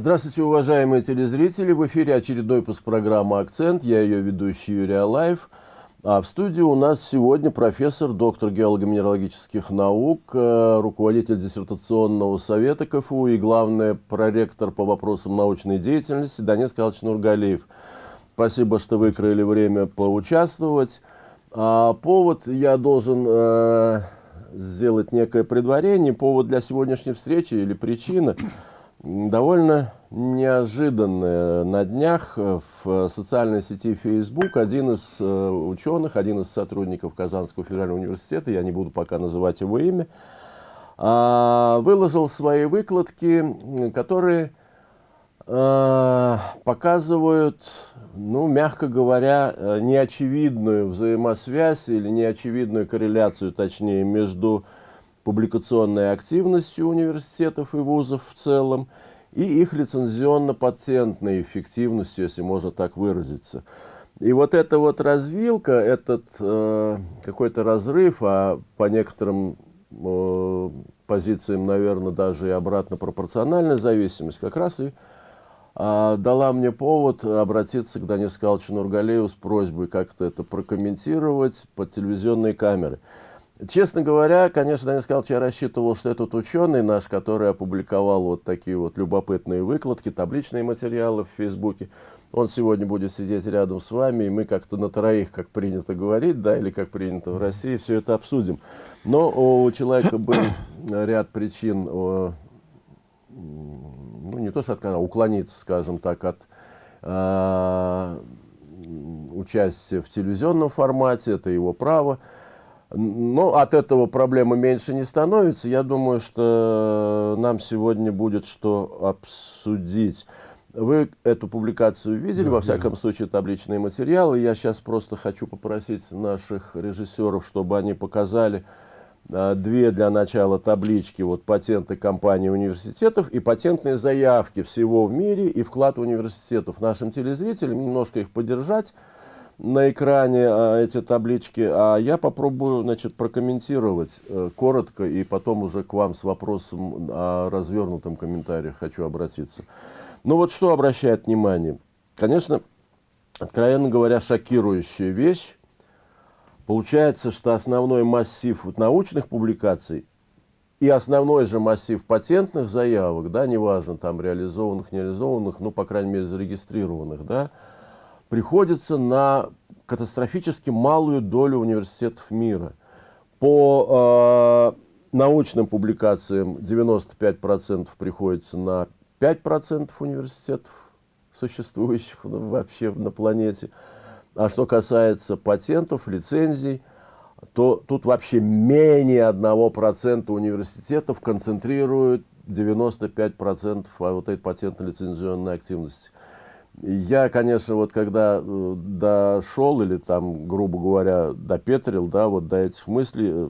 Здравствуйте, уважаемые телезрители! В эфире очередной выпуск программы «Акцент». Я ее ведущий Юрий Алаев. А в студии у нас сегодня профессор, доктор геолого-минералогических наук, э, руководитель диссертационного совета КФУ и, главный проректор по вопросам научной деятельности Данис Калыч Нургалиев. Спасибо, что выкроили время поучаствовать. А повод я должен э, сделать некое предварение. Повод для сегодняшней встречи или причина довольно неожиданная. На днях в социальной сети Facebook один из э, ученых, один из сотрудников Казанского федерального университета, я не буду пока называть его имя, э, выложил свои выкладки, которые Э, показывают, ну, мягко говоря, э, неочевидную взаимосвязь или неочевидную корреляцию, точнее, между публикационной активностью университетов и вузов в целом и их лицензионно-патентной эффективностью, если можно так выразиться. И вот эта вот развилка, этот э, какой-то разрыв, а по некоторым э, позициям, наверное, даже и обратно пропорциональная зависимость, как раз и а, дала мне повод обратиться к Данису Калчу Нургалееву с просьбой как-то это прокомментировать под телевизионные камеры. Честно говоря, конечно, Данис Калч, я рассчитывал, что этот ученый наш, который опубликовал вот такие вот любопытные выкладки, табличные материалы в Фейсбуке, он сегодня будет сидеть рядом с вами, и мы как-то на троих, как принято говорить, да, или как принято в России, все это обсудим. Но у человека был ряд причин ну, не то что отказаться, а уклониться, скажем так, от э, участия в телевизионном формате, это его право. Но от этого проблемы меньше не становится. Я думаю, что нам сегодня будет что обсудить. Вы эту публикацию видели, да, во всяком да. случае, табличные материалы. Я сейчас просто хочу попросить наших режиссеров, чтобы они показали, а, две для начала таблички, вот патенты компаний университетов и патентные заявки всего в мире и вклад университетов. Нашим телезрителям немножко их поддержать на экране а, эти таблички, а я попробую значит, прокомментировать э, коротко и потом уже к вам с вопросом о развернутом комментарии хочу обратиться. Ну вот что обращает внимание? Конечно, откровенно говоря, шокирующая вещь Получается, что основной массив научных публикаций и основной же массив патентных заявок, да, неважно, там реализованных, не реализованных, ну, по крайней мере, зарегистрированных, да, приходится на катастрофически малую долю университетов мира. По э, научным публикациям 95% приходится на 5% университетов, существующих вообще на планете. А что касается патентов, лицензий, то тут вообще менее 1% университетов концентрируют 95% вот этой патентно-лицензионной активности. Я, конечно, вот когда э, дошел или там, грубо говоря, допетрил, да, вот до этих мыслей, э,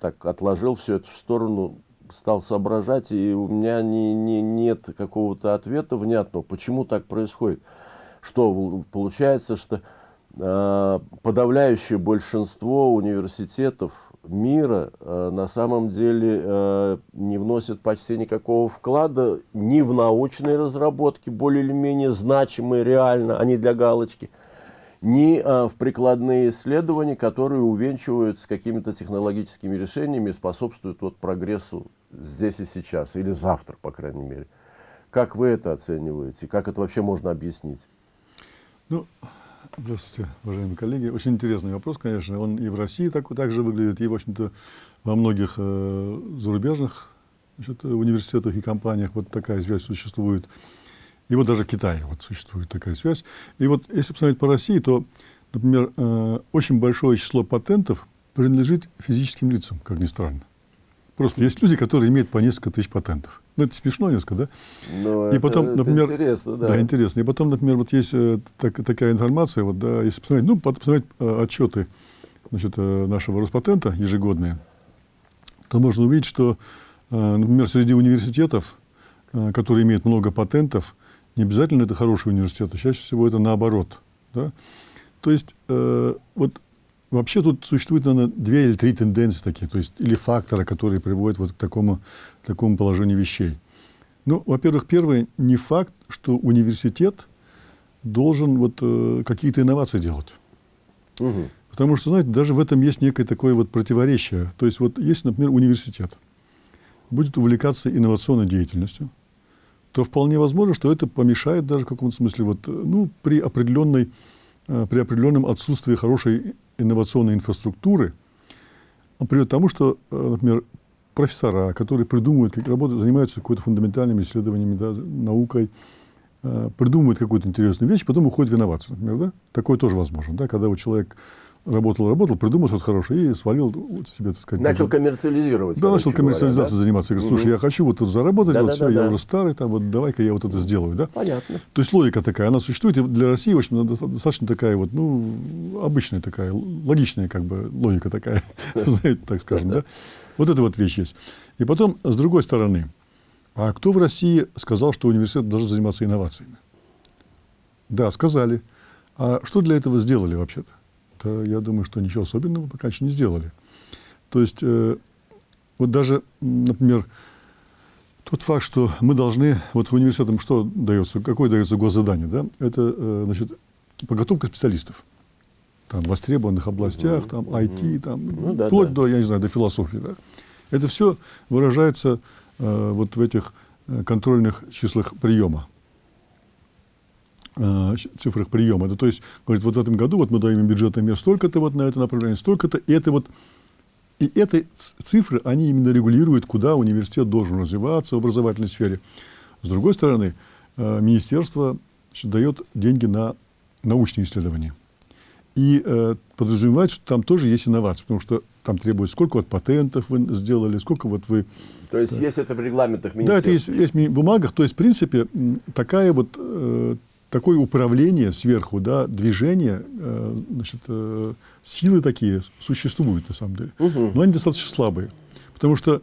так отложил все это в сторону, стал соображать, и у меня не, не, нет какого-то ответа внятного, почему так происходит. Что получается, что Э, подавляющее большинство университетов мира э, на самом деле э, не вносят почти никакого вклада ни в научные разработки, более или менее значимые реально, а не для галочки, ни в прикладные исследования, которые увенчиваются какими-то технологическими решениями и способствуют вот прогрессу здесь и сейчас, или завтра, по крайней мере. Как вы это оцениваете? Как это вообще можно объяснить? Ну, Здравствуйте, уважаемые коллеги. Очень интересный вопрос, конечно. Он и в России так, так же выглядит, и, в общем-то, во многих э, зарубежных значит, университетах и компаниях вот такая связь существует. И вот даже в Китае вот существует такая связь. И вот если посмотреть по России, то, например, э, очень большое число патентов принадлежит физическим лицам, как ни странно. Просто есть люди, которые имеют по несколько тысяч патентов. Ну, это смешно несколько, да? Ну, и потом, это например, интересно, да. Да, интересно. И потом, например, вот есть э, так, такая информация, вот, да, если посмотреть, ну, посмотреть э, отчеты значит, э, нашего Роспатента ежегодные, то можно увидеть, что, например, среди университетов, которые имеют много патентов, не обязательно это хорошие университеты, чаще всего это наоборот. Да? То есть, э, вот Вообще тут существует, наверное, две или три тенденции такие, то есть или фактора, которые приводят вот к такому, такому положению вещей. Ну, во-первых, первое, не факт, что университет должен вот э, какие-то инновации делать. Угу. Потому что, знаете, даже в этом есть некое такое вот противоречие. То есть вот есть, например, университет, будет увлекаться инновационной деятельностью, то вполне возможно, что это помешает даже в каком-то смысле вот, ну, при, определенной, э, при определенном отсутствии хорошей инновационной инфраструктуры, он приведет к тому, что, э, например, профессора, которые придумывают, как работают, занимаются какой-то фундаментальными исследованиями, да, наукой, э, придумывают какую-то интересную вещь, потом уходят в инновации, например, да? Такое тоже возможно, да, когда вот человек работал, работал, придумал что-то хорошее и свалил вот себе, так сказать. Начал коммерциализировать. Да, начал коммерциализацией да? заниматься. Я говорю, слушай, угу. я хочу вот тут заработать, да, вот да, все, да, я да. уже старый, там, вот давай-ка я вот это сделаю, да? Понятно. То есть логика такая, она существует, и для России, в общем, достаточно такая вот, ну, обычная такая, логичная как бы логика такая, знаете, так скажем, да? Вот эта вот вещь есть. И потом, с другой стороны, а кто в России сказал, что университет должен заниматься инновациями? Да, сказали. А что для этого сделали вообще-то? То я думаю, что ничего особенного пока еще не сделали. То есть, э, вот даже, например, тот факт, что мы должны, вот в университетам что дается, какое дается госзадание, да? Это, э, значит, подготовка специалистов. Там, в востребованных областях, там, IT, там, ну, да, вплоть да. до, я не знаю, до философии, да. Это все выражается э, вот в этих э, контрольных числах приема. Э, цифрах приема. Это, то есть, говорит, вот в этом году вот мы даем бюджетное место столько-то вот на это направление, столько-то, и это вот и эти цифры, они именно регулируют, куда университет должен развиваться в образовательной сфере. С другой стороны, э, министерство значит, дает деньги на научные исследования. И э, подразумевает, что там тоже есть инновации, потому что там требуется, сколько вот патентов вы сделали, сколько вот вы... То есть, есть это в регламентах министерства? Да, это есть, есть в бумагах. То есть, в принципе, такая вот э, такое управление сверху, да, движение, э, значит, э, силы такие существуют на самом деле, угу. но они достаточно слабые. Потому что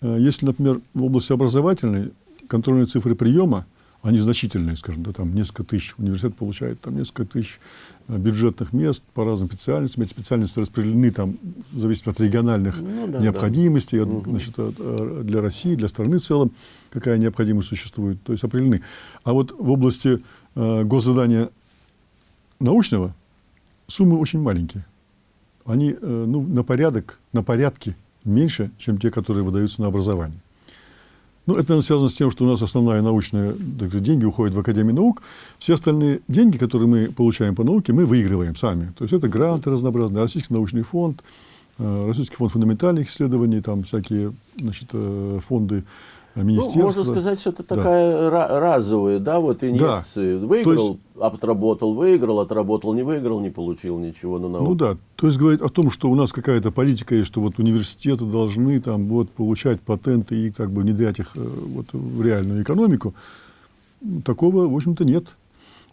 э, если, например, в области образовательной контрольные цифры приема, они значительные, скажем, да, там несколько тысяч, университет получает там несколько тысяч бюджетных мест по разным специальностям. Эти специальности распределены там, в зависимости от региональных ну, да, необходимостей, да. От, значит, от, для России, для страны в целом, какая необходимость существует, то есть определены. А вот в области госзадания научного суммы очень маленькие. Они э, ну, на порядок, на порядки меньше, чем те, которые выдаются на образование. Ну, это, наверное, связано с тем, что у нас основная научная, так сказать, деньги уходят в Академию наук. Все остальные деньги, которые мы получаем по науке, мы выигрываем сами. То есть это гранты разнообразные, Российский научный фонд, э, Российский фонд фундаментальных исследований, там всякие значит, э, фонды министерства. Ну, можно сказать, что это такая да. разовая, да, вот инъекции. Да. Выиграл, есть, отработал, выиграл, отработал, не выиграл, не получил ничего на науку. Ну да, то есть говорить о том, что у нас какая-то политика есть, что вот университеты должны там вот получать патенты и как бы внедрять их э, вот в реальную экономику, такого, в общем-то, нет.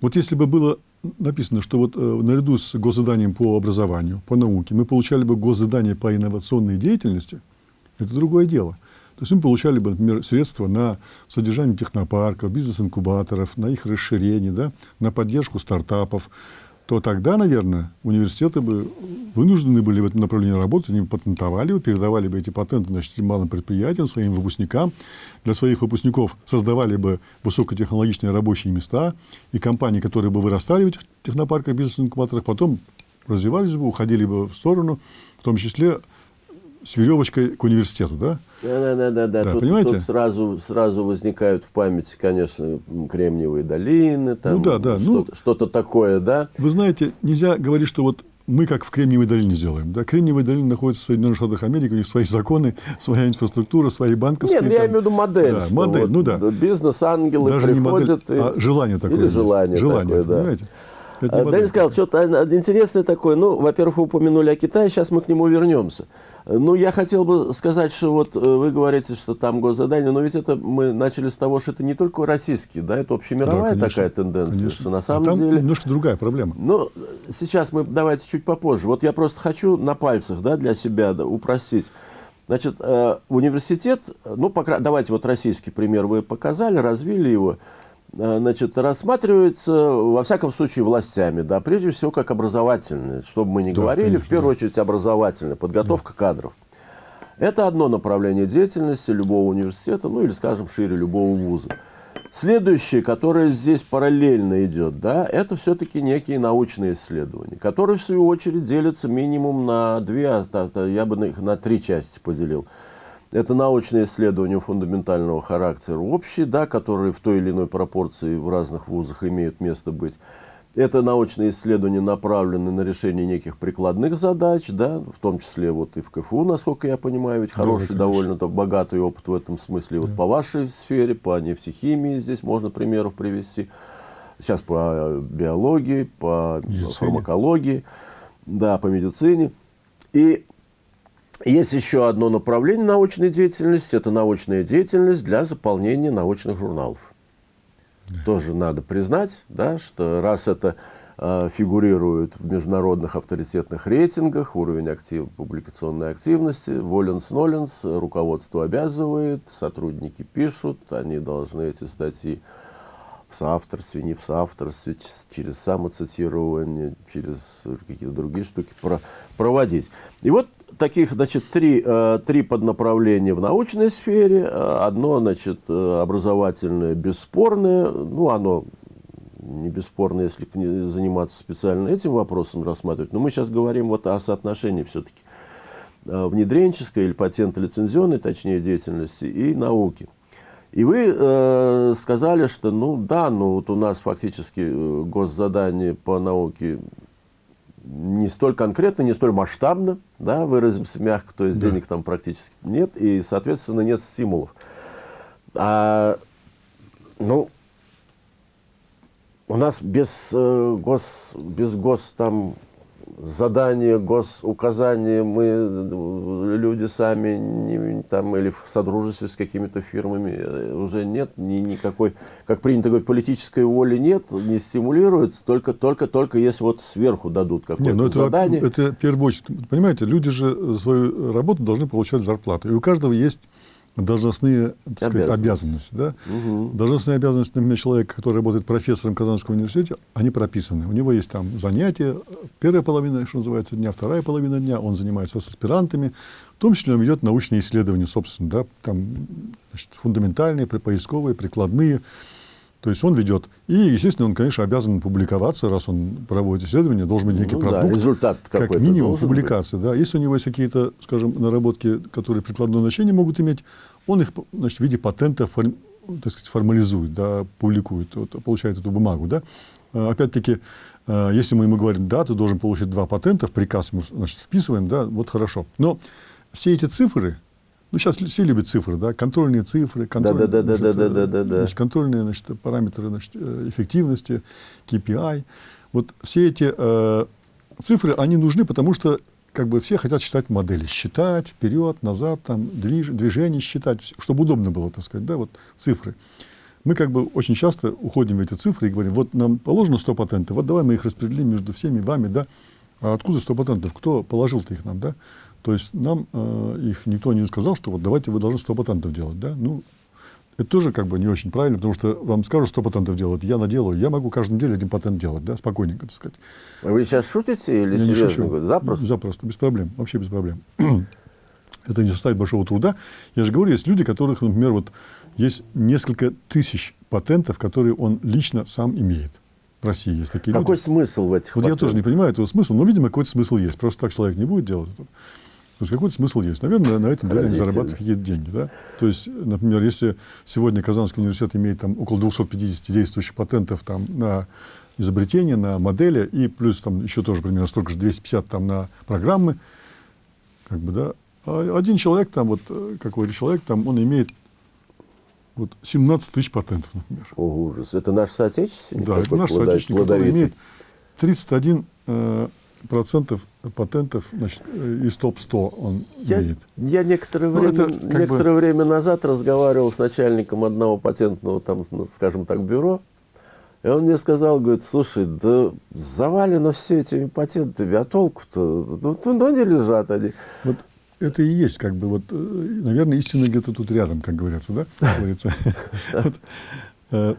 Вот если бы было написано, что вот э, наряду с госзаданием по образованию, по науке, мы получали бы госзадание по инновационной деятельности, это другое дело. То есть мы получали бы, например, средства на содержание технопарков, бизнес-инкубаторов, на их расширение, да, на поддержку стартапов, то тогда, наверное, университеты бы вынуждены были в этом направлении работать, они бы патентовали передавали бы эти патенты значит, малым предприятиям, своим выпускникам. Для своих выпускников создавали бы высокотехнологичные рабочие места, и компании, которые бы вырастали в этих технопарках, бизнес-инкубаторах, потом развивались бы, уходили бы в сторону, в том числе с веревочкой к университету, да? Да, да, да, да. да тут, понимаете? тут сразу, сразу возникают в памяти, конечно, Кремниевые долины, там ну, да, да. что-то, ну, что такое, да? Вы знаете, нельзя говорить, что вот мы как в Кремниевой долине сделаем. Да? Кремниевая долина находится в Соединенных Штатах Америки, у них свои законы, своя инфраструктура, свои банковские. Нет, ну, я имею в виду модель. Да, модель, вот ну да. Бизнес-ангелы Даже приходят. Не модель, и... а желание такое. Или желание, желание такое, да. понимаете? Данил сказал, что-то интересное такое. Ну, во-первых, вы упомянули о Китае, сейчас мы к нему вернемся. Ну, я хотел бы сказать, что вот э, вы говорите, что там госзадание, но ведь это мы начали с того, что это не только российский, да, это общемировая да, конечно, такая тенденция, конечно. что на самом а там деле... немножко другая проблема. Ну, сейчас мы давайте чуть попозже. Вот я просто хочу на пальцах, да, для себя да, упростить. Значит, э, университет, ну, пока, давайте вот российский пример вы показали, развили его. Э, значит, рассматривается, во всяком случае, властями, да, прежде всего, как образовательное, чтобы мы не да, говорили, конечно, в первую очередь, образовательное, подготовка да. кадров. Это одно направление деятельности любого университета, ну или, скажем, шире любого вуза. Следующее, которое здесь параллельно идет, да, это все-таки некие научные исследования, которые, в свою очередь, делятся минимум на две, а, я бы их на три части поделил. Это научные исследования фундаментального характера общие, да, которые в той или иной пропорции в разных вузах имеют место быть. Это научные исследования направлены на решение неких прикладных задач, да, в том числе вот и в КФУ, насколько я понимаю, ведь хороший, да, довольно -то богатый опыт в этом смысле. Да. Вот по вашей сфере, по нефтехимии здесь можно примеров привести. Сейчас по биологии, по медицине. фармакологии, да, по медицине. И есть еще одно направление научной деятельности, это научная деятельность для заполнения научных журналов. Тоже надо признать, да, что раз это э, фигурирует в международных авторитетных рейтингах, уровень актив, публикационной активности, воленс-ноленс, руководство обязывает, сотрудники пишут, они должны эти статьи в соавторстве, не в соавторстве, через самоцитирование, через какие-то другие штуки про, проводить. И вот таких, значит, три, э, три поднаправления в научной сфере. Э, одно, значит, э, образовательное, бесспорное. Ну, оно не бесспорно, если заниматься специально этим вопросом рассматривать. Но мы сейчас говорим вот о соотношении все-таки внедренческой или патентно-лицензионной, точнее, деятельности и науки. И вы э, сказали, что, ну да, ну вот у нас фактически госзадание по науке не столь конкретно, не столь масштабно, да, выразимся мягко, то есть да. денег там практически нет, и, соответственно, нет стимулов. А, ну, у нас без, э, гос, без гос там задания, госуказания, мы, люди сами, не, там, или в содружестве с какими-то фирмами, э, уже нет ни, никакой, как принято говорить, политической воли нет, не стимулируется, только, только, только если вот сверху дадут какое-то ну, задание. Это, это в первую очередь, понимаете, люди же свою работу должны получать зарплату, и у каждого есть должностные сказать, обязанности. Да? Угу. Должностные обязанности, например, человека, который работает профессором в Казанском университете, они прописаны. У него есть там занятия, первая половина, что называется, дня, вторая половина дня, он занимается с аспирантами, в том числе он ведет научные исследования, собственно, да, там, значит, фундаментальные, поисковые, прикладные. То есть он ведет. И, естественно, он, конечно, обязан публиковаться, раз он проводит исследования, должен быть некий ну, продукт. Да, результат как минимум публикация. Да. Если у него есть какие-то, скажем, наработки, которые прикладное значение могут иметь, он их значит, в виде патента форм, так сказать, формализует, да, публикует, вот, получает эту бумагу. Да. А, опять-таки, а, если мы ему говорим, да, ты должен получить два патента, в приказ мы значит, вписываем, да, вот хорошо. Но все эти цифры, ну, сейчас все любят цифры, да, контрольные цифры, контрольные, да, да, да, да, да, да, да. Значит, контрольные значит, параметры значит, э, эффективности, KPI. Вот все эти э, цифры, они нужны, потому что как бы все хотят считать модели, считать вперед, назад, там, движ, движение считать, чтобы удобно было, так сказать, да, вот цифры. Мы как бы очень часто уходим в эти цифры и говорим, вот нам положено 100 патентов, вот давай мы их распределим между всеми вами, да, а откуда 100 патентов, кто положил-то их нам, да, то есть нам э, их никто не сказал, что вот давайте вы должны 100 патентов делать. Да? Ну, это тоже как бы не очень правильно, потому что вам скажут 100 патентов делать, я наделаю, я могу каждую неделю один патент делать, да, спокойненько, так сказать. Вы сейчас шутите или я серьезно? Не шучу. Запросто? Запросто, без проблем, вообще без проблем. это не составит большого труда. Я же говорю, есть люди, которых, например, вот есть несколько тысяч патентов, которые он лично сам имеет. В России есть такие Какой люди. смысл в этих Вот патентах? я тоже не понимаю этого смысла, но, видимо, какой-то смысл есть. Просто так человек не будет делать это. То есть какой-то смысл есть. Наверное, на этом деле зарабатывают какие-то деньги. Да? То есть, например, если сегодня Казанский университет имеет там, около 250 действующих патентов там, на изобретения, на модели, и плюс там еще тоже примерно столько же, 250 там, на программы, как бы, да, а один человек там, вот какой-то человек там, он имеет вот 17 тысяч патентов, например. О, ужас. Это наш соотечественник? Да, это наш соотечественник, который имеет 31 э, процентов патентов значит, из топ-100 он я, имеет. Я некоторое, ну, время, некоторое бы... время назад разговаривал с начальником одного патентного, там, ну, скажем так, бюро, и он мне сказал, говорит, слушай, да завалено все этими патентами, а толку-то, ну, ну, ну не лежат они. Вот это и есть, как бы, вот, наверное, истина где-то тут рядом, как говорится, да? Говорится. Э,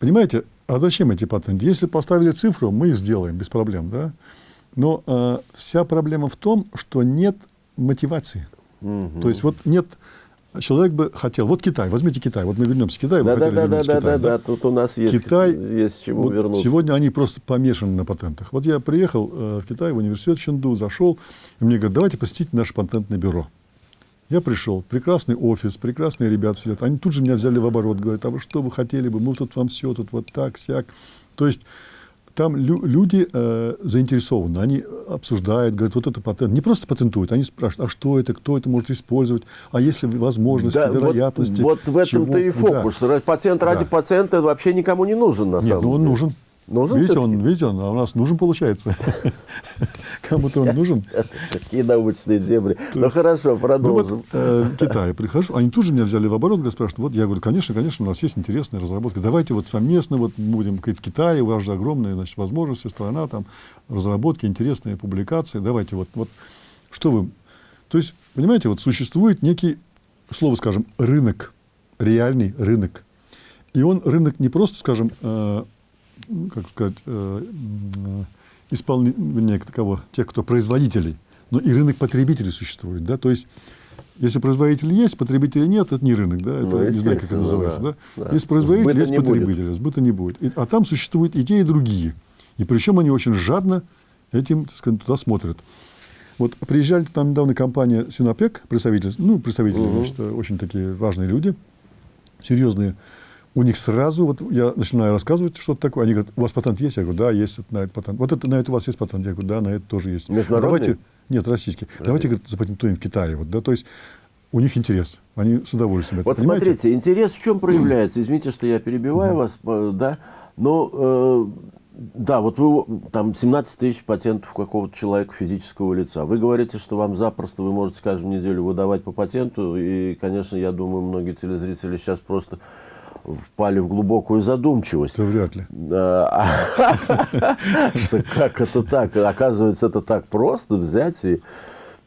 понимаете, а зачем эти патенты? Если поставили цифру, мы их сделаем без проблем, да? Но э, вся проблема в том, что нет мотивации. Угу. То есть вот нет человек бы хотел, вот Китай, возьмите Китай, вот мы вернемся к Китаю, да, да, да, да, да, да, да, тут у нас есть, Китай, есть чему вот вернуться. Сегодня они просто помешаны на патентах. Вот я приехал э, в Китай, в университет Ченду, зашел, и мне говорят, давайте посетите наше патентное бюро. Я пришел, прекрасный офис, прекрасные ребята сидят. Они тут же меня взяли в оборот, говорят, а вы что вы хотели бы, мы тут вам все, тут вот так, сяк. То есть там лю люди э, заинтересованы, они обсуждают, говорят, вот это патент. Не просто патентуют, они спрашивают, а что это, кто это может использовать, а если возможности, да, вероятности. Вот, вот в этом-то и фокус. Да. Патент ради да. пациента вообще никому не нужен на Нет, самом ну он деле. нужен. Нужен видите, он, видите, он, а у нас нужен получается. Кому-то он нужен. Какие научные дебри. Ну хорошо, продолжим. Ну, э, Китай прихожу, они тут же меня взяли в оборот, говорят, спрашивают, вот я говорю, конечно, конечно, у нас есть интересная разработка, давайте вот совместно вот будем, говорит, Китай, у вас же огромные значит, возможности, страна, там, разработки, интересные публикации, давайте вот, вот, что вы... То есть, понимаете, вот существует некий, слово скажем, рынок, реальный рынок. И он рынок не просто, скажем, э, как сказать, э, исполнителей, кого, тех, кто производителей, но и рынок потребителей существует. Да? То есть, если производитель есть, потребителя нет, это не рынок, да? это, ну, не знаю, как это называется. Да. Да? Да. Если производитель, сбыта есть потребитель, будет. сбыта не будет. И, а там существуют и те, и другие. И причем они очень жадно этим, так сказать, туда смотрят. Вот приезжали там недавно компания Синопек, представители, ну, представители, угу. значит, очень такие важные люди, серьезные у них сразу, вот я начинаю рассказывать что-то такое, они говорят, у вас патент есть? Я говорю, да, есть вот на этот патент. Вот это, на это у вас есть патент? Я говорю, да, на это тоже есть. Давайте, нет, российский. Российский. Давайте, говорит, запатентуем в Китае. Вот, да, то есть у них интерес. Они с удовольствием это Вот понимаете? смотрите, интерес в чем проявляется? Извините, что я перебиваю вас, э, да, но э, да, вот вы там 17 тысяч патентов какого-то человека физического лица. Вы говорите, что вам запросто вы можете каждую неделю выдавать по патенту, и, конечно, я думаю, многие телезрители сейчас просто впали в глубокую задумчивость. Это вряд ли. Как это так? Оказывается, это так просто взять и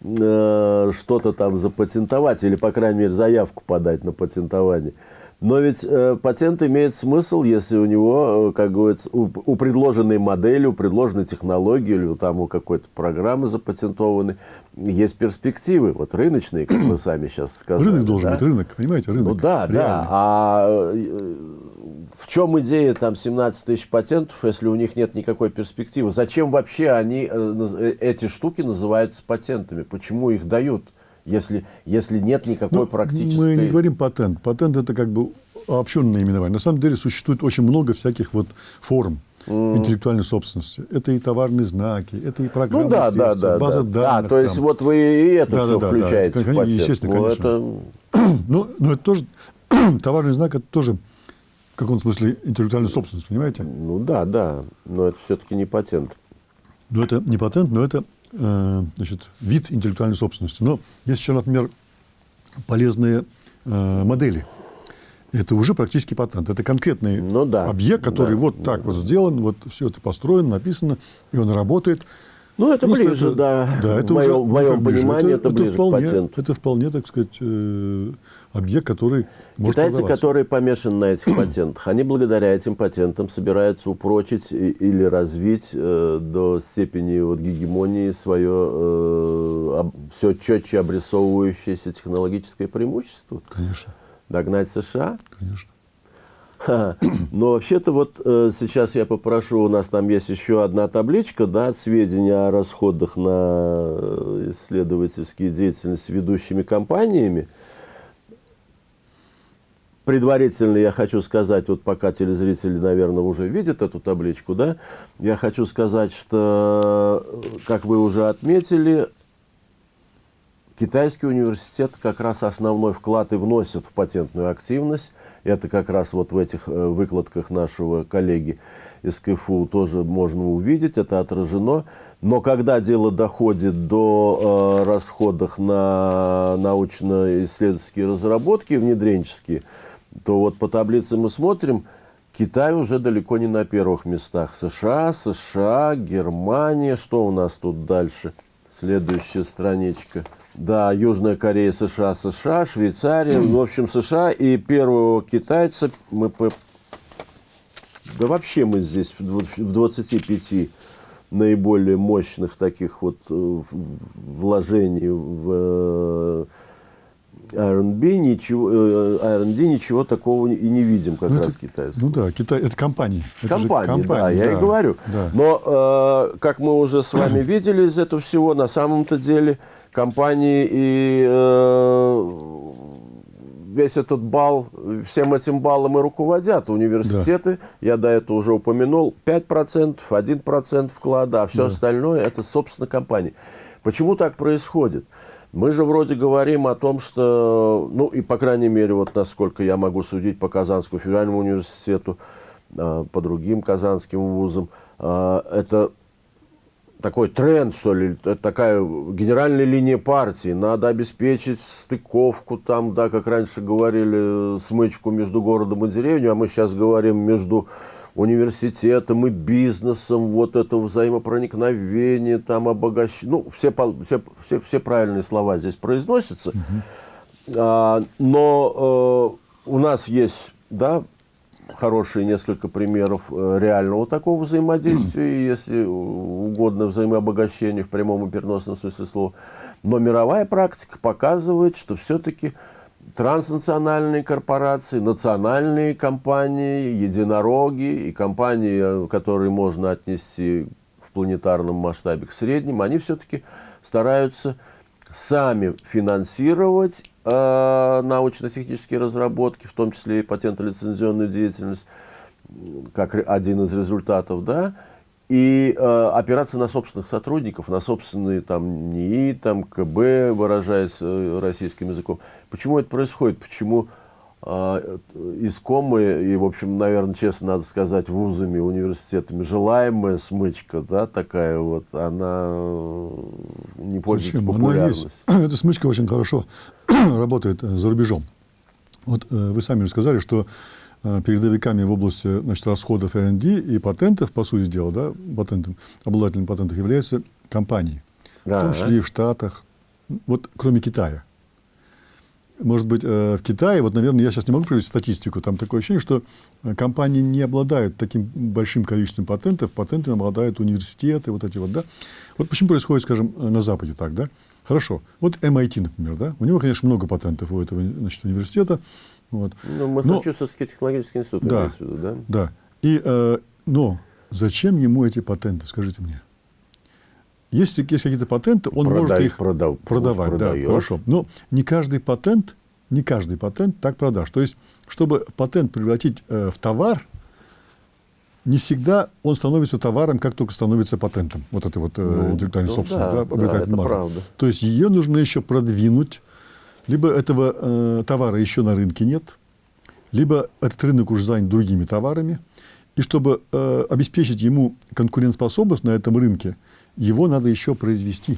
э, что-то там запатентовать, или, по крайней мере, заявку подать на патентование. Но ведь э, патент имеет смысл, если у него, э, как говорится, у, у предложенной модели, у предложенной технологии или там у какой-то программы запатентованы, есть перспективы, вот рыночные, как вы сами сейчас сказали. Рынок должен да? быть, рынок, понимаете, рынок. Ну да, реальный. да. А э, в чем идея там 17 тысяч патентов, если у них нет никакой перспективы? Зачем вообще они, э, э, эти штуки называются патентами? Почему их дают? если, если нет никакой ну, практической... Мы не говорим патент. Патент – это как бы обобщенное наименование. На самом деле существует очень много всяких вот форм. Интеллектуальной собственности. Это и товарные знаки, это и программы ну, да, да, да, база да. данных. А, то есть там. вот вы и это да, все да, включаете да, да. Естественно, ну, конечно. Это... но, но это тоже, товарный знак – это тоже в каком смысле интеллектуальная собственность, понимаете? Ну да, да, но это все-таки не патент. Но это не патент, но это Э, значит, вид интеллектуальной собственности. Но есть еще, например, полезные э, модели. Это уже практически патент. Это конкретный ну, да, объект, который да, вот так да. вот сделан, вот все это построено, написано, и он работает. Ну, это Просто ближе, это, да. да это в, уже, в моем понимании, это, это, ближе вполне, к патенту. Это вполне, так сказать, э, объект, который может Китайцы, продаваться. которые помешаны на этих патентах, они благодаря этим патентам собираются упрочить и, или развить э, до степени вот, гегемонии свое э, об, все четче обрисовывающееся технологическое преимущество. Конечно. Dогнать США? Конечно. Но вообще-то вот э, сейчас я попрошу, у нас там есть еще одна табличка, да, сведения о расходах на э, исследовательские деятельности ведущими компаниями. Предварительно я хочу сказать, вот пока телезрители, наверное, уже видят эту табличку, да, я хочу сказать, что, как вы уже отметили, китайский университет как раз основной вклад и вносит в патентную активность – это как раз вот в этих э, выкладках нашего коллеги из КФУ тоже можно увидеть, это отражено. Но когда дело доходит до э, расходов на научно-исследовательские разработки внедренческие, то вот по таблице мы смотрим, Китай уже далеко не на первых местах. США, США, Германия. Что у нас тут дальше? Следующая страничка. Да, Южная Корея, США, США, Швейцария, в общем, США. И первого китайца мы... По... Да вообще мы здесь в 25 наиболее мощных таких вот э, вложений в э, R&B ничего, э, R&D ничего такого и не видим, как ну, раз это, китайского. Ну да, Китай, это компании. Это компании, компании, да, я да, и говорю. Да. Но, э, как мы уже с вами видели из этого всего, на самом-то деле компании и э, весь этот бал, всем этим баллом и руководят. Университеты, да. я до этого уже упомянул, 5%, 1% вклада, а все да. остальное это, собственно, компании. Почему так происходит? Мы же вроде говорим о том, что, ну и по крайней мере, вот насколько я могу судить по Казанскому федеральному университету, а, по другим казанским вузам, а, это такой тренд, что ли, такая генеральная линия партии. Надо обеспечить стыковку там, да, как раньше говорили, смычку между городом и деревней, а мы сейчас говорим между университетом и бизнесом, вот это взаимопроникновение, там обогащение. Ну, все, все, все, все правильные слова здесь произносятся. Угу. А, но э, у нас есть, да, хорошие несколько примеров э, реального такого взаимодействия, если угодно, взаимообогащения в прямом и переносном смысле слова. Но мировая практика показывает, что все-таки транснациональные корпорации, национальные компании, единороги и компании, э, которые можно отнести в планетарном масштабе к средним, они все-таки стараются сами финансировать э, научно-технические разработки, в том числе и патентно-лицензионную деятельность, как один из результатов, да, и э, опираться на собственных сотрудников, на собственные там НИИ, там КБ, выражаясь э, российским языком. Почему это происходит? Почему искомые и, в общем, наверное, честно надо сказать, вузами, университетами желаемая смычка, да, такая вот, она э, не пользуется Зачем? популярностью? Эта смычка очень хорошо работает э, за рубежом. Вот э, вы сами же сказали, что передовиками в области значит, расходов R&D и патентов, по сути дела, да, патентом, обладателем патентов являются компании. Да. В том числе и в Штатах, вот кроме Китая. Может быть, э, в Китае, вот, наверное, я сейчас не могу привести статистику, там такое ощущение, что э, компании не обладают таким большим количеством патентов, патентами обладают университеты, вот эти вот, да. Вот почему происходит, скажем, на Западе так, да? Хорошо, вот MIT, например, да, у него, конечно, много патентов у этого, значит, университета, вот. Ну, Массачусетский но, технологический институт, да, виду, да? Да. И, э, но зачем ему эти патенты, скажите мне? Если есть какие-то патенты, он Продай, может их продав, продавать. Продает. Да, хорошо. Но не каждый патент, не каждый патент так продашь. То есть, чтобы патент превратить э, в товар, не всегда он становится товаром, как только становится патентом. Вот это вот э, ну, интеллектуальная ну, собственность, да, да, да, это правда. То есть ее нужно еще продвинуть, либо этого э, товара еще на рынке нет, либо этот рынок уже занят другими товарами. И чтобы э, обеспечить ему конкурентоспособность на этом рынке, его надо еще произвести.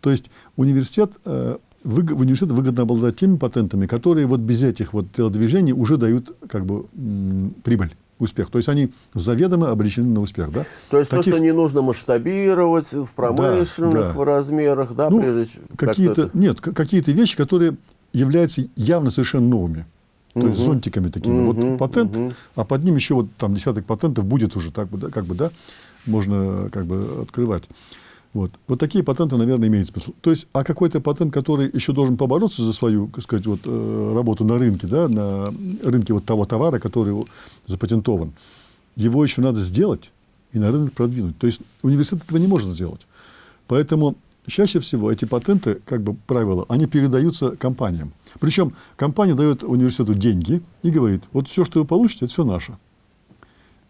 То есть университет, э, вы, университет выгодно обладать теми патентами, которые вот без этих вот телодвижений уже дают как бы м, прибыль успех. То есть они заведомо обречены на успех. Да? То есть Таких... то, что не нужно масштабировать в промышленных да, да. размерах, да, ну, прежде какие-то Нет, какие-то вещи, которые являются явно совершенно новыми. То угу. есть зонтиками такими. Угу, вот патент, угу. а под ним еще вот там десяток патентов будет уже так бы, да, как бы, да, можно как бы открывать. Вот. вот такие патенты, наверное, имеют смысл. То есть, а какой-то патент, который еще должен побороться за свою, так сказать, вот, э, работу на рынке, да, на рынке вот того товара, который запатентован, его еще надо сделать и на рынок продвинуть. То есть университет этого не может сделать. Поэтому чаще всего эти патенты, как бы правило, они передаются компаниям. Причем компания дает университету деньги и говорит, вот все, что вы получите, это все наше.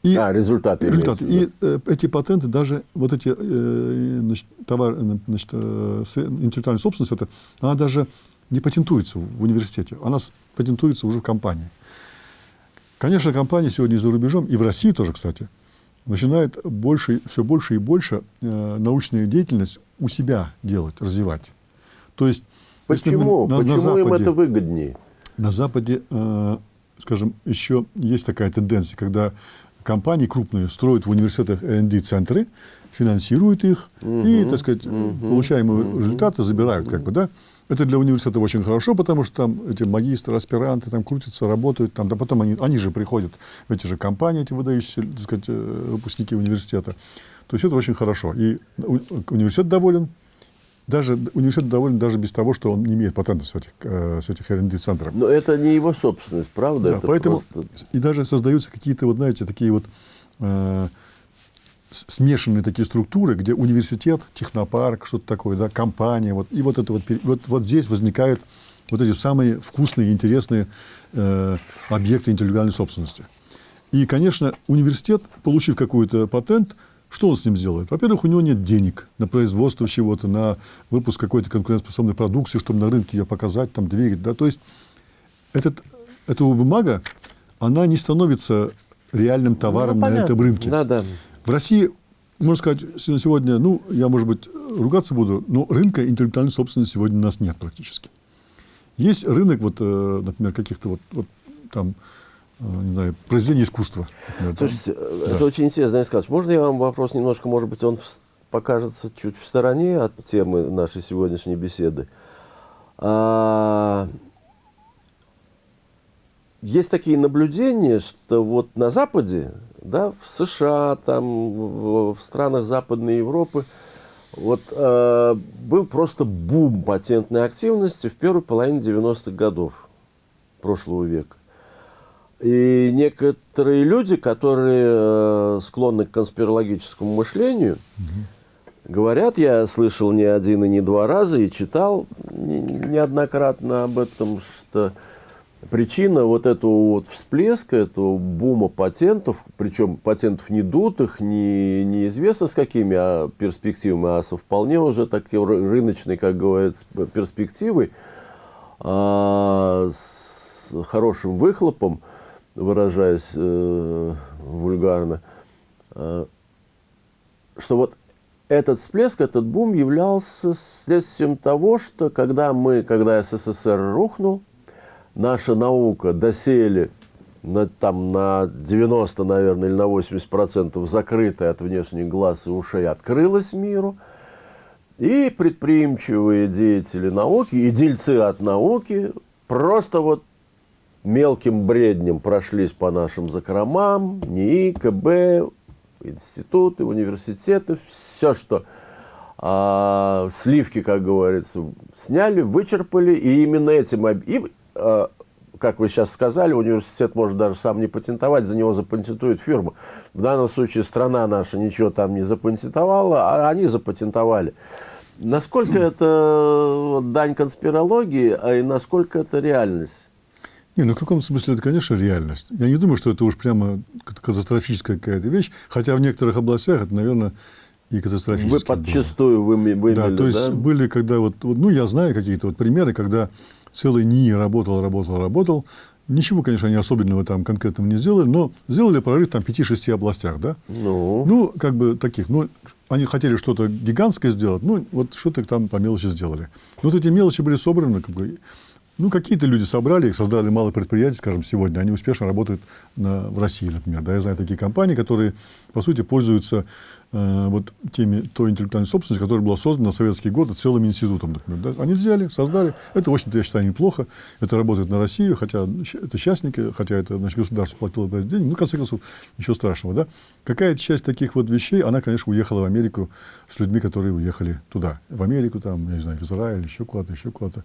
И, а, результаты. результаты. И э, эти патенты, даже вот эти э, значит, товар, э, значит, э, интеллектуальная собственность, это, она даже не патентуется в университете, она патентуется уже в компании. Конечно, компании сегодня за рубежом, и в России тоже, кстати, начинают больше, все больше и больше э, научную деятельность у себя делать, развивать. То есть, Почему? На, Почему на Западе, им это выгоднее? На Западе, э, скажем, еще есть такая тенденция, когда компании крупные строят в университетах R&D-центры, финансируют их угу, и, так сказать, угу, получаемые угу, результаты забирают, как бы, да. Это для университета очень хорошо, потому что там эти магистры, аспиранты там крутятся, работают, там, да потом они, они же приходят в эти же компании, эти выдающиеся, так сказать, э, выпускники университета. То есть это очень хорошо. И университет доволен, даже университет доволен даже без того, что он не имеет патентов с этих, э, с этих R&D-центров. Но это не его собственность, правда? Да, это поэтому просто... и даже создаются какие-то, вот знаете, такие вот э, смешанные такие структуры, где университет, технопарк, что-то такое, да, компания, вот, и вот это вот, вот, вот здесь возникают вот эти самые вкусные, интересные э, объекты интеллектуальной собственности. И, конечно, университет, получив какой-то патент, что он с ним сделает? Во-первых, у него нет денег на производство чего-то, на выпуск какой-то конкурентоспособной продукции, чтобы на рынке ее показать, там, двигать. Да? То есть этот, эта бумага, она не становится реальным товаром ну, на этом рынке. Да, да. В России, можно сказать, сегодня, ну, я, может быть, ругаться буду, но рынка интеллектуальной собственности сегодня у нас нет практически. Есть рынок, вот, э, например, каких-то вот, вот там, не знаю, произведений искусства. Например, Слушайте. Э, это да. очень интересно, сказать. Можно я вам вопрос немножко, может быть, он покажется чуть в стороне от темы нашей сегодняшней беседы. А, есть такие наблюдения, что вот на Западе, да, в США, там, в, в странах Западной Европы, вот э, был просто бум патентной активности в первой половине 90-х годов прошлого века. И некоторые люди, которые э, склонны к конспирологическому мышлению, угу. говорят, я слышал не один и не два раза и читал не, неоднократно об этом, что причина вот этого вот всплеска, этого бума патентов, причем патентов не дутых, не, неизвестно с какими а перспективами, а со вполне уже такой рыночной, как говорится, перспективой, а, с хорошим выхлопом, выражаясь э, вульгарно, э, что вот этот всплеск, этот бум являлся следствием того, что когда мы, когда СССР рухнул, наша наука доселе на, там, на 90, наверное, или на 80 процентов закрытая от внешних глаз и ушей открылась миру, и предприимчивые деятели науки, и дельцы от науки просто вот мелким бреднем прошлись по нашим закромам, НИИ, КБ, институты, университеты, все, что а, сливки, как говорится, сняли, вычерпали, и именно этим... И, а, как вы сейчас сказали, университет может даже сам не патентовать, за него запатентует фирма. В данном случае страна наша ничего там не запатентовала, а они запатентовали. Насколько это дань конспирологии, а и насколько это реальность? Не, ну в каком смысле это, конечно, реальность. Я не думаю, что это уж прямо катастрофическая какая-то вещь, хотя в некоторых областях это, наверное, и катастрофически. Вы подчастую вымели, да? То есть да? были, когда вот, вот, ну, я знаю какие-то вот примеры, когда целый НИИ работал, работал, работал. Ничего, конечно, они особенного там конкретного не сделали, но сделали прорыв там в 5-6 областях, да? Ну. ну, как бы таких. Ну, они хотели что-то гигантское сделать, ну, вот что-то там по мелочи сделали. Но вот эти мелочи были собраны, как бы, ну, какие-то люди собрали их, создали малые предприятия, скажем, сегодня. Они успешно работают на, в России, например. Да, я знаю такие компании, которые, по сути, пользуются э, вот теми, той интеллектуальной собственностью, которая была создана на советские годы целым институтом, например. Да. Они взяли, создали. Это, в общем-то, я считаю, неплохо. Это работает на Россию, хотя это частники, хотя это, значит, государство платило за деньги. Ну, в конце концов, ничего страшного, да. Какая-то часть таких вот вещей, она, конечно, уехала в Америку с людьми, которые уехали туда. В Америку, там, я не знаю, в Израиль, еще куда-то, еще куда-то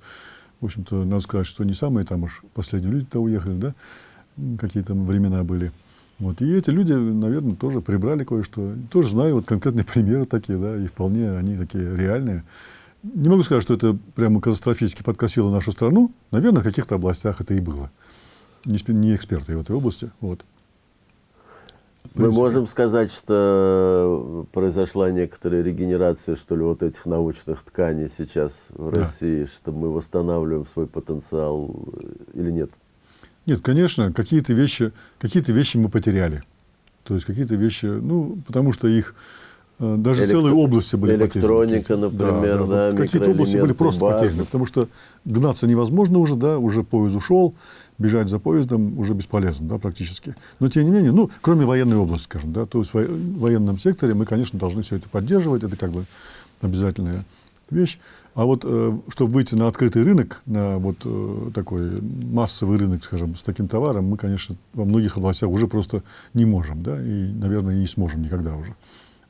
в общем-то, надо сказать, что не самые там уж последние люди-то уехали, да, какие там времена были. Вот. И эти люди, наверное, тоже прибрали кое-что. Тоже знаю вот конкретные примеры такие, да, и вполне они такие реальные. Не могу сказать, что это прямо катастрофически подкосило нашу страну. Наверное, в каких-то областях это и было. Не, не эксперты в этой области. Вот. Мы можем сказать, что произошла некоторая регенерация, что ли, вот этих научных тканей сейчас в да. России, что мы восстанавливаем свой потенциал э, или нет? Нет, конечно, какие-то вещи, какие-то вещи мы потеряли. То есть какие-то вещи, ну, потому что их даже Электро... целые области были Электроника, потеряны. например, да. да, да. Какие-то области были просто базы. потеряны, потому что гнаться невозможно уже, да, уже поезд ушел, бежать за поездом уже бесполезно, да, практически. Но тем не менее, ну, кроме военной области, скажем, да, то есть в военном секторе мы, конечно, должны все это поддерживать, это как бы обязательная вещь. А вот э, чтобы выйти на открытый рынок, на вот э, такой массовый рынок, скажем, с таким товаром, мы, конечно, во многих областях уже просто не можем, да, и, наверное, не сможем никогда уже.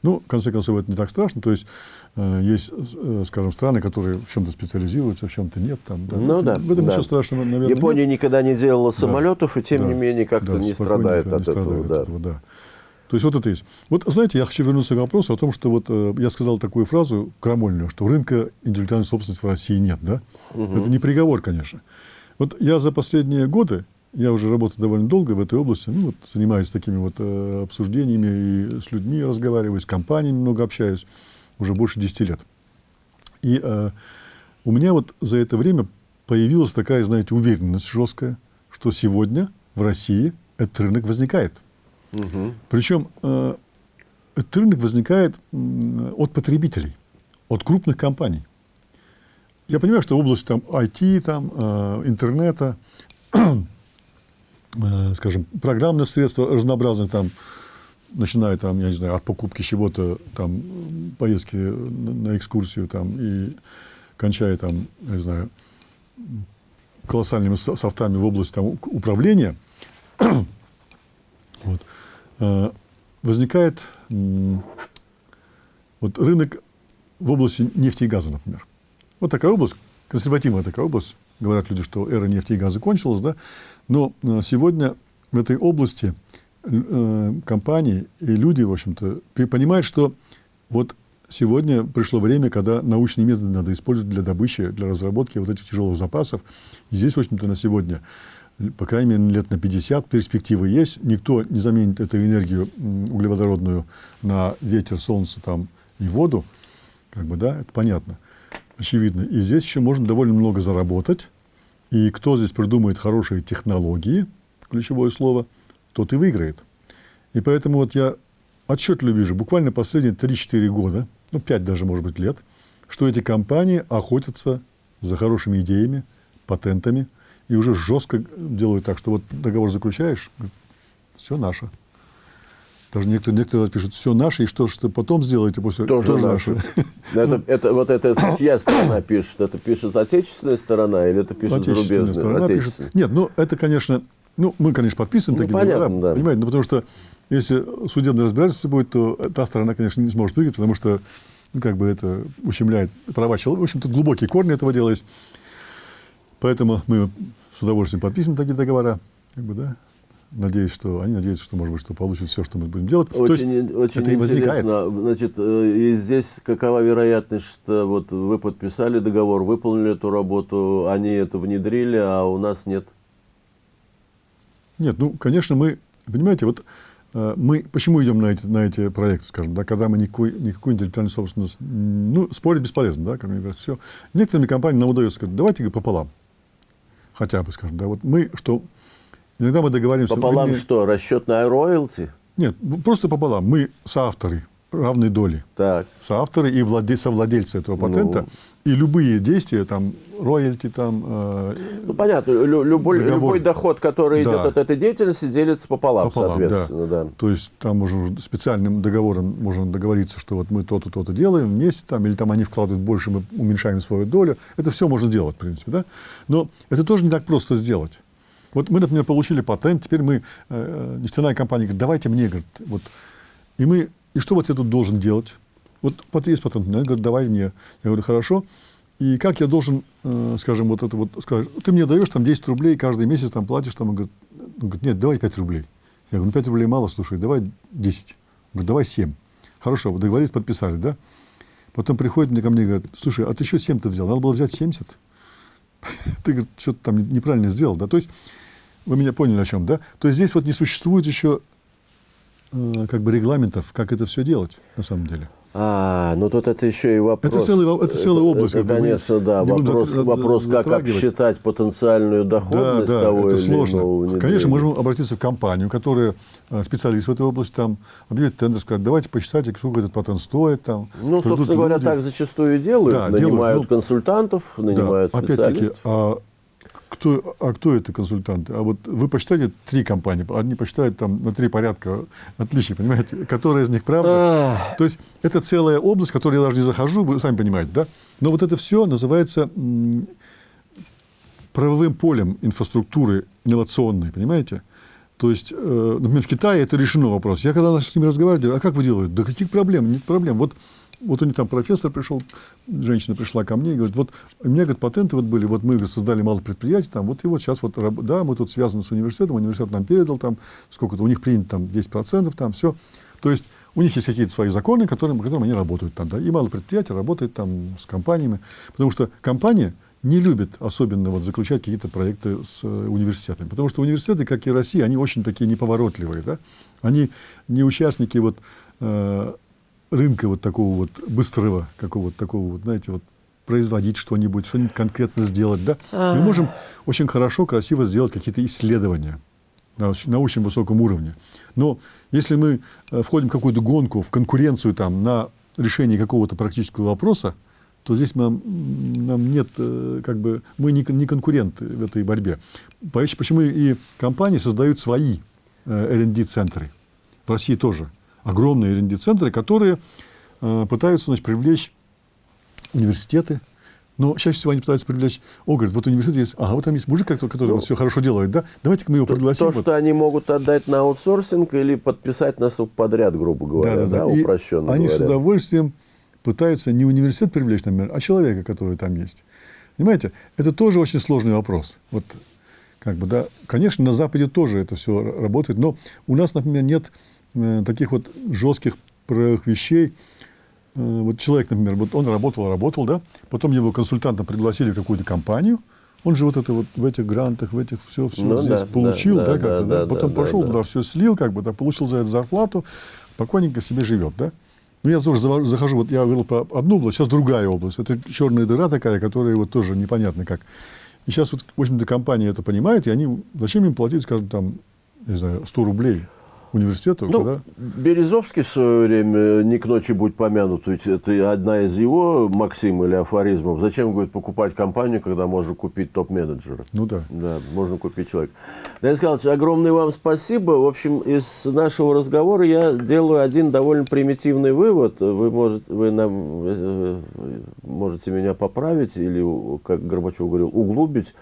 Ну, в конце концов, это не так страшно. То есть э, есть, э, скажем, страны, которые в чем-то специализируются, в чем-то нет. Там, да. Ну это, да. В этом да. ничего страшного, наверное, Япония нет. никогда не делала самолетов, и тем Да, не менее как-то да, не страдает от не этого. страдает да. от этого, да. То есть вот это есть. Вот знаете, я хочу вернуться к вопросу о том, что вот э, я сказал такую фразу крамольную, что рынка индивидуальной собственности в России нет, да? Это не приговор, конечно. Вот я за последние годы, я уже работаю довольно долго в этой области, ну вот занимаюсь такими вот э, обсуждениями и с людьми разговариваю, с компаниями много общаюсь, уже больше 10 лет. И э, у меня вот за это время появилась такая, знаете, уверенность жесткая, что сегодня в России этот рынок возникает. Мгм. Причем э, этот рынок возникает м, от потребителей, от крупных компаний. Я понимаю, что область там IT, там, э, интернета, э, скажем, программных средств разнообразных, там, начиная там, я не знаю, от покупки чего-то, там, поездки на, экскурсию, там, и кончая там, я не знаю, колоссальными со- софтами в области там, управления, вот, э, возникает вот рынок в области нефти и газа, например. Вот такая область, консервативная такая область. Говорят люди, что эра нефти и газа кончилась, да. Но э, сегодня в этой области э, компании и люди, в общем-то, понимают, что вот сегодня пришло время, когда научные методы надо использовать для добычи, для разработки вот этих тяжелых запасов. И здесь, в общем-то, на сегодня, по крайней мере, лет на 50 перспективы есть. Никто не заменит эту энергию углеводородную на ветер, солнце там, и воду. Как бы, да, это понятно, очевидно. И здесь еще можно довольно много заработать. И кто здесь придумает хорошие технологии, ключевое слово, тот и выиграет. И поэтому вот я отчетливо вижу, буквально последние 3-4 года, ну 5 даже, может быть, лет, что эти компании охотятся за хорошими идеями, патентами, и уже жестко делают так, что вот договор заключаешь, все наше. Даже некоторые, некоторые пишут, все наше, и что же потом сделаете после Тоже наше. Это, это, вот это чья сторона пишет? Это пишет отечественная сторона или это пишет зарубежная? сторона пишет. Нет, ну это, конечно, ну мы, конечно, подписываем Ну, такие понятно, договора, да. понимаете, ну, потому что если судебное разбирательство будет, то та сторона, конечно, не сможет выиграть, потому что, ну, как бы это ущемляет права человека. В общем, тут глубокие корни этого дела есть. Поэтому мы с удовольствием подписываем такие договора, как бы, да. Надеюсь, что они надеются, что, может быть, что получат все, что мы будем делать. То есть Очень, очень это и возникает. интересно. Значит, э, и здесь какова вероятность, что вот вы подписали договор, выполнили эту работу, они это внедрили, а у нас нет? Нет, ну, конечно, мы, понимаете, вот э, мы почему идем на эти, на эти проекты, скажем, да, когда мы никакой, никакую интеллектуальную собственность, ну, спорить бесполезно, да, как мне говорят, все. Некоторыми компаниями нам удается сказать, давайте пополам, хотя бы, скажем, да, вот мы, что, иногда мы договариваемся... Пополам вернее, что, расчетная роялти? Нет, ну, просто пополам, мы соавторы равной доли, Так. соавторы и владе, совладельцы этого патента, Ну. и любые действия, там, роялти, там, э, Ну, понятно, лю- любой, Договор. любой доход, который Да. идет от этой деятельности, делится пополам, Пополам, да. соответственно. Да. То есть там можно специальным договором можно договориться, что вот мы то-то, то-то делаем вместе, там, или там они вкладывают больше, мы уменьшаем свою долю. Это все можно делать, в принципе. Да? Но это тоже не так просто сделать. Вот мы, например, получили патент, теперь мы, э, нефтяная компания говорит, давайте мне, говорит, вот. И мы, и что вот я тут должен делать? Вот пат- есть патент, она говорит, давай мне. Я говорю, хорошо. И как я должен, э, скажем, вот это вот сказать, ты мне даешь там 10 рублей каждый месяц, там платишь, там, он говорит, он говорит, нет, давай 5 рублей. Я говорю, ну 5 рублей мало, слушай, давай 10. Он говорит, давай 7. Хорошо, договорились, подписали, да? Потом приходит мне ко мне и говорит, слушай, а ты еще 7-то взял? Надо было взять 70. Ты, говорит, что-то там неправильно сделал, да? То есть, вы меня поняли о чем, да? То есть, здесь вот не существует еще э, как бы регламентов, как это все делать на самом деле. А, ну тут это еще и вопрос. Это целый это целая область, Это, мы конечно, да. Вопрос, затра- вопрос как обсчитать потенциальную доходность Да, да, того это или сложно. иного внедрения. Конечно, можем обратиться в компанию, которая э, специалист в этой области, там, объявить тендер, сказать, давайте посчитайте, сколько этот патент стоит. Там, Ну, собственно говоря, люди. так зачастую и делают. Да, нанимают делают, ну, консультантов, нанимают Да, опять-таки, а кто, а кто это консультанты? А вот вы посчитаете три компании, одни посчитают там на три порядка отличий, понимаете? Которая из них правда? То есть это целая область, в которую я даже не захожу, вы сами понимаете, да? Но вот это все называется правовым полем инфраструктуры инновационной, понимаете? То есть, э, например, в Китае это решено вопрос. Я когда с ними разговариваю, а как вы делаете? Да каких проблем? Нет проблем. Вот вот у них там профессор пришел, женщина пришла ко мне и говорит, вот у меня, говорит, патенты вот были, вот мы говорит, создали мало предприятий, там, вот и вот сейчас вот, да, мы тут связаны с университетом, университет нам передал там, сколько-то, у них принято там 10%, там все. То есть у них есть какие-то свои законы, которым, которым они работают там, да, и мало предприятий работает там с компаниями, потому что компания не любит особенно вот заключать какие-то проекты с э, университетами, потому что университеты, как и Россия, они очень такие неповоротливые, да, они не участники вот э, рынка вот такого вот быстрого, какого-то такого вот, знаете, вот производить что-нибудь, что-нибудь конкретно сделать, да, а -а -а. мы можем очень хорошо, красиво сделать какие-то исследования на, на очень высоком уровне. Но если мы э, входим в какую-то гонку, в конкуренцию там на решение какого-то практического вопроса, то здесь нам, нам нет, э, как бы, мы не, не конкуренты в этой борьбе. Почему и компании создают свои э, R&D-центры. В России тоже огромные R&D-центры, которые э, пытаются значит, привлечь университеты, но чаще всего они пытаются привлечь, о, говорит, вот университет есть, ага, вот там есть мужик, который, который ну, вот все хорошо делает, да, давайте-ка мы его пригласим. То, вот. что они могут отдать на аутсорсинг или подписать нас подряд, грубо говоря, да, да, да. да упрощенно Они говоря. с удовольствием пытаются не университет привлечь, например, а человека, который там есть. Понимаете, это тоже очень сложный вопрос. Вот, как бы, да, конечно, на Западе тоже это все работает, но у нас, например, нет таких вот жестких правовых вещей. Э, вот человек, например, вот он работал, работал, да, потом его консультантом пригласили в какую-то компанию, он же вот это вот в этих грантах, в этих все, все ну, здесь да, получил, да, да, как-то, да, да, потом да, пошел да, туда, все слил, как бы, да, получил за это зарплату, спокойненько себе живет, да. Ну, я тоже захожу, вот я говорил про одну область, сейчас другая область. Это черная дыра такая, которая вот тоже непонятно как. И сейчас вот, в общем-то, компания это понимает, и они, зачем им платить, скажем, там, не знаю, 100 рублей университетов, ну, да? Березовский в свое время, не к ночи будь помянут, ведь это одна из его максим или афоризмов. Зачем, говорит, покупать компанию, когда можно купить топ-менеджера? Ну да. Да, можно купить человека. Денис Николаевич, огромное вам спасибо. В общем, из нашего разговора я делаю один довольно примитивный вывод. Вы, может, вы нам, э, можете меня поправить или, как Горбачев говорил, углубить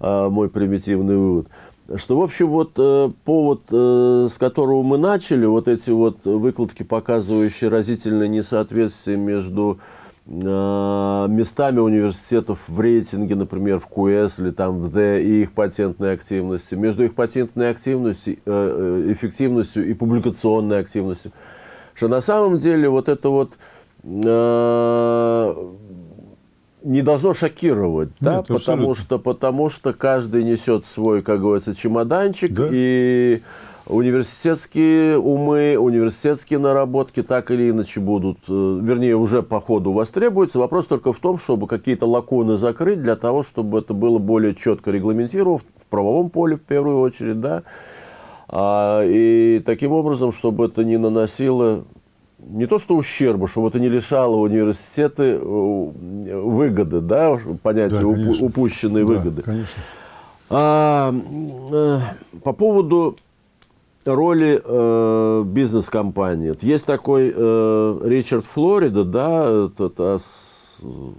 а, мой примитивный вывод – что, в общем, вот э, повод, э, с которого мы начали, вот эти вот выкладки, показывающие разительное несоответствие между э, местами университетов в рейтинге, например, в КУЭС или там в Д и их патентной активностью, между их патентной активностью, эффективностью и публикационной активностью, что на самом деле вот это вот не должно шокировать, Нет, да, потому что, потому что каждый несет свой, как говорится, чемоданчик, да. и университетские умы, университетские наработки так или иначе будут, э, вернее, уже по ходу востребуются. Вопрос только в том, чтобы какие-то лакуны закрыть, для того, чтобы это было более четко регламентировано в правовом поле, в первую очередь, да, а, и таким образом, чтобы это не наносило не то что ущерба, чтобы это не лишало университеты э, выгоды, да, понятие да, уп упущенной да, выгоды. Конечно. А, э, по поводу роли э, бизнес-компании. Есть такой э, Ричард Флорида, да, этот,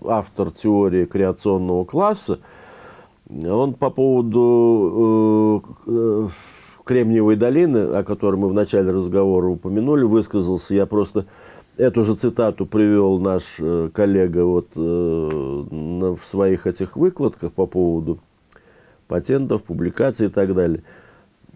автор теории креационного класса. Он по поводу э, э Кремниевой долины, о которой мы в начале разговора упомянули, высказался. Я просто эту же цитату привел наш э, коллега вот, э, в своих этих выкладках по поводу патентов, публикаций и так далее.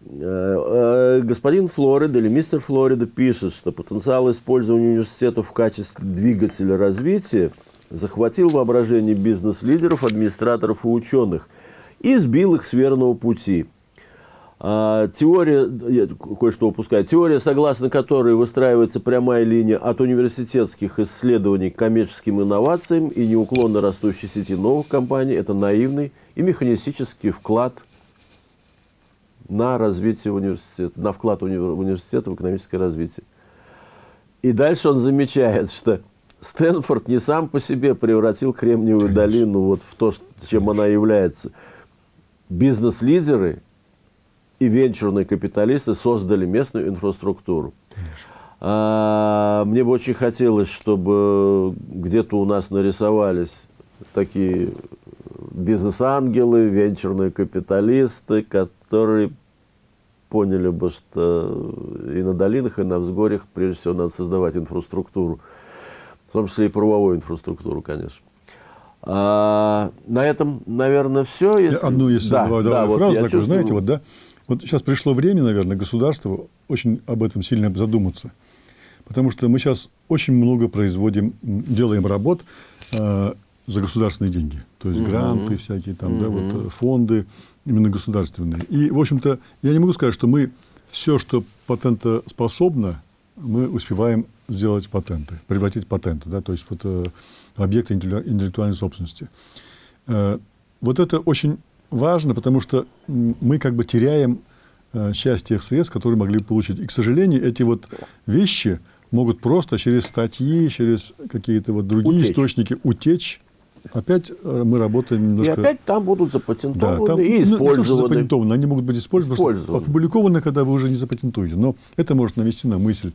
Э, господин Флорида или мистер Флорида пишет, что потенциал использования университетов в качестве двигателя развития захватил воображение бизнес-лидеров, администраторов и ученых и сбил их с верного пути – теория, я кое-что упускаю, теория, согласно которой выстраивается прямая линия от университетских исследований к коммерческим инновациям и неуклонно растущей сети новых компаний, это наивный и механистический вклад на развитие университета, на вклад университета в экономическое развитие. И дальше он замечает, что Стэнфорд не сам по себе превратил Кремниевую Конечно. долину вот в то, чем она является. Бизнес-лидеры – и венчурные капиталисты создали местную инфраструктуру. А, мне бы очень хотелось, чтобы где-то у нас нарисовались такие бизнес-ангелы, венчурные капиталисты, которые поняли бы, что и на долинах, и на взгорьях, прежде всего, надо создавать инфраструктуру, в том числе и правовую инфраструктуру, конечно. А, на этом, наверное, все. Если... Одну, если да, добавлю да, фразу вот такую, чувствую... знаете, вот, да, вот сейчас пришло время, наверное, государству очень об этом сильно задуматься. Потому что мы сейчас очень много производим, делаем работ э, за государственные деньги. То есть гранты всякие, там, да, вот, э, фонды именно государственные. И, в общем-то, я не могу сказать, что мы все, что патентоспособно, мы успеваем сделать патенты, превратить патенты, да, то есть вот, э, объекты интеллектуальной собственности. Э, вот это очень важно, потому что мы как бы теряем э, часть тех средств, которые могли бы получить. И, к сожалению, эти вот вещи, могут просто через статьи, через какие-то вот другие утечь. источники утечь. Опять э, мы работаем немножко... И опять там будут запатентованы да, там, и использованы. Ну, запатентованы, они могут быть использованы, использованы. опубликованы, когда вы уже не запатентуете. Но это может навести на мысль.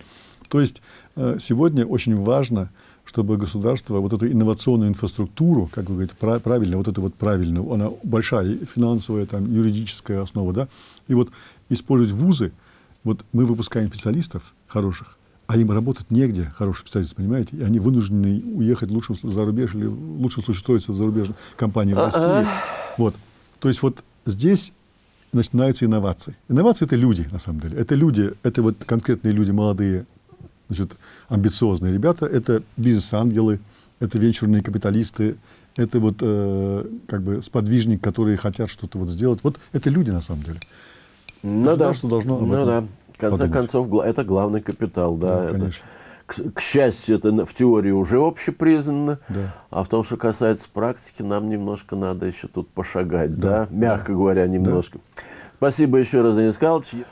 То есть э, сегодня очень важно, чтобы государство вот эту инновационную инфраструктуру, как вы говорите, правильно, вот это вот правильно, она большая, финансовая, там, юридическая основа, да, и вот использовать вузы, вот мы выпускаем специалистов хороших, а им работать негде, хорошие специалисты, понимаете, и они вынуждены уехать лучше за рубеж или в лучшем случае устроиться в зарубежной компании в России. Вот. То есть вот здесь начинаются инновации. Инновации – это люди, на самом деле. Это люди, это вот конкретные люди, молодые, значит, амбициозные ребята, это бизнес-ангелы, это венчурные капиталисты, это вот э, как бы сподвижник, которые хотят что-то вот сделать. Вот это люди, на самом деле. Ну Государство да. должно об ну этом да. В конце подумать. концов, это главный капитал, да. да это, конечно. К, к счастью, это в теории уже общепризнано, да. а в том, что касается практики, нам немножко надо еще тут пошагать, да, да? мягко да. говоря, немножко. Да. Спасибо еще раз, Денис Карлович.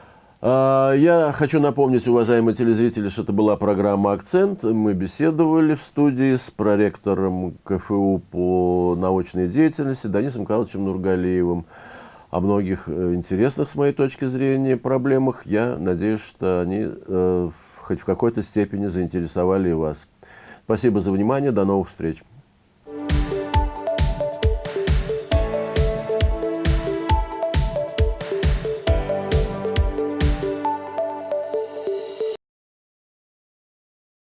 А, я хочу напомнить, уважаемые телезрители, что это была программа «Акцент». Мы беседовали в студии с проректором КФУ по научной деятельности Данисом Карловичем Нургалиевым о многих э, интересных, с моей точки зрения, проблемах. Я надеюсь, что они э, хоть в какой-то степени заинтересовали вас. Спасибо за внимание. До новых встреч.